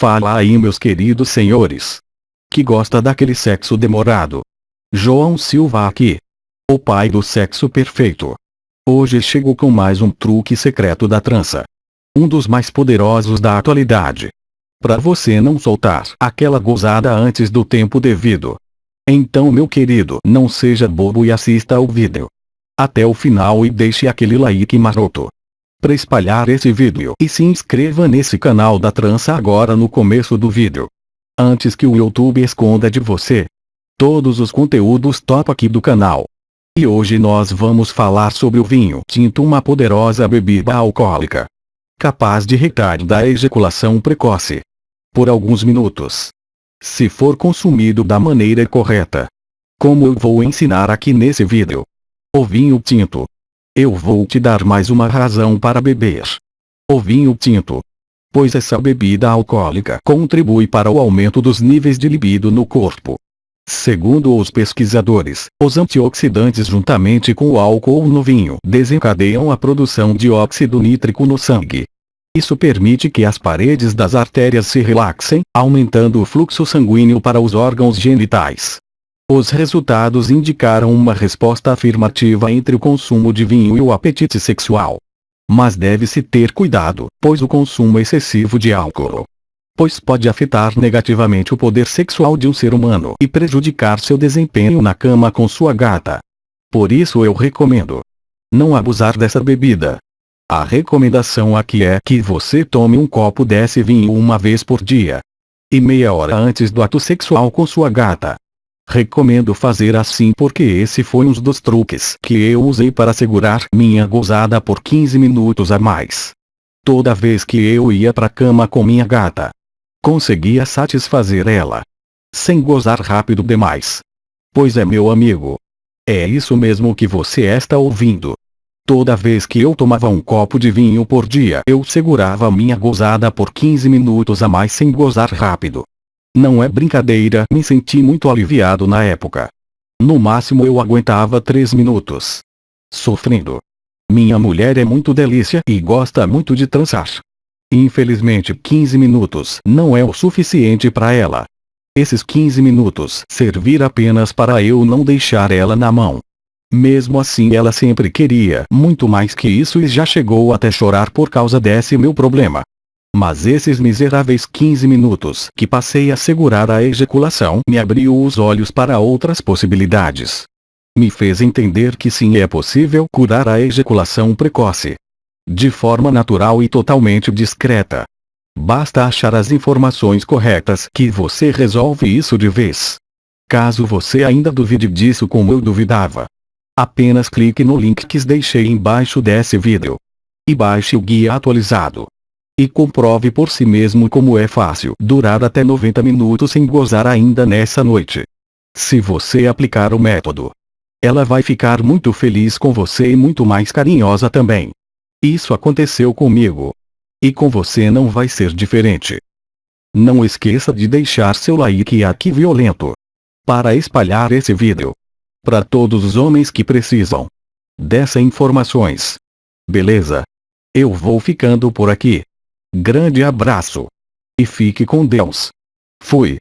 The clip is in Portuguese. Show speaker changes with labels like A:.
A: Fala aí meus queridos senhores. Que gosta daquele sexo demorado. João Silva aqui. O pai do sexo perfeito. Hoje chego com mais um truque secreto da trança. Um dos mais poderosos da atualidade. Para você não soltar aquela gozada antes do tempo devido. Então meu querido, não seja bobo e assista ao vídeo. Até o final e deixe aquele like maroto para espalhar esse vídeo e se inscreva nesse canal da trança agora no começo do vídeo. Antes que o YouTube esconda de você todos os conteúdos top aqui do canal. E hoje nós vamos falar sobre o vinho tinto uma poderosa bebida alcoólica. Capaz de retardar a ejaculação precoce. Por alguns minutos. Se for consumido da maneira correta. Como eu vou ensinar aqui nesse vídeo. O vinho tinto eu vou te dar mais uma razão para beber. O vinho tinto. Pois essa bebida alcoólica contribui para o aumento dos níveis de libido no corpo. Segundo os pesquisadores, os antioxidantes juntamente com o álcool no vinho desencadeiam a produção de óxido nítrico no sangue. Isso permite que as paredes das artérias se relaxem, aumentando o fluxo sanguíneo para os órgãos genitais. Os resultados indicaram uma resposta afirmativa entre o consumo de vinho e o apetite sexual. Mas deve-se ter cuidado, pois o consumo excessivo de álcool pois pode afetar negativamente o poder sexual de um ser humano e prejudicar seu desempenho na cama com sua gata. Por isso eu recomendo não abusar dessa bebida. A recomendação aqui é que você tome um copo desse vinho uma vez por dia. E meia hora antes do ato sexual com sua gata. Recomendo fazer assim porque esse foi um dos truques que eu usei para segurar minha gozada por 15 minutos a mais. Toda vez que eu ia pra cama com minha gata, conseguia satisfazer ela. Sem gozar rápido demais. Pois é meu amigo. É isso mesmo que você está ouvindo. Toda vez que eu tomava um copo de vinho por dia eu segurava minha gozada por 15 minutos a mais sem gozar rápido. Não é brincadeira, me senti muito aliviado na época. No máximo eu aguentava 3 minutos. Sofrendo. Minha mulher é muito delícia e gosta muito de trançar. Infelizmente 15 minutos não é o suficiente para ela. Esses 15 minutos servir apenas para eu não deixar ela na mão. Mesmo assim ela sempre queria muito mais que isso e já chegou até chorar por causa desse meu problema. Mas esses miseráveis 15 minutos que passei a segurar a ejaculação me abriu os olhos para outras possibilidades. Me fez entender que sim é possível curar a ejaculação precoce. De forma natural e totalmente discreta. Basta achar as informações corretas que você resolve isso de vez. Caso você ainda duvide disso como eu duvidava. Apenas clique no link que deixei embaixo desse vídeo. E baixe o guia atualizado e comprove por si mesmo como é fácil durar até 90 minutos sem gozar ainda nessa noite. Se você aplicar o método, ela vai ficar muito feliz com você e muito mais carinhosa também. Isso aconteceu comigo. E com você não vai ser diferente. Não esqueça de deixar seu like aqui violento. Para espalhar esse vídeo. Para todos os homens que precisam. Dessa informações. Beleza? Eu vou ficando por aqui. Grande abraço. E fique com Deus. Fui.